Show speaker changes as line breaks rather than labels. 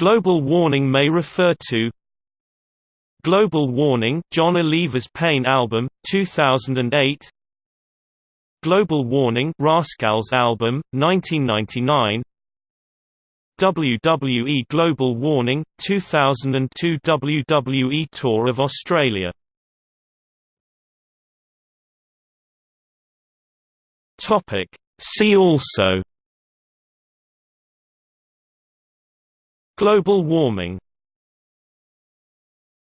Global warning may refer to Global Warning Jon Oliver's Pain album 2008 Global Warning Rascalz album 1999 WWE Global Warning 2002 WWE Tour of Australia See also Global warming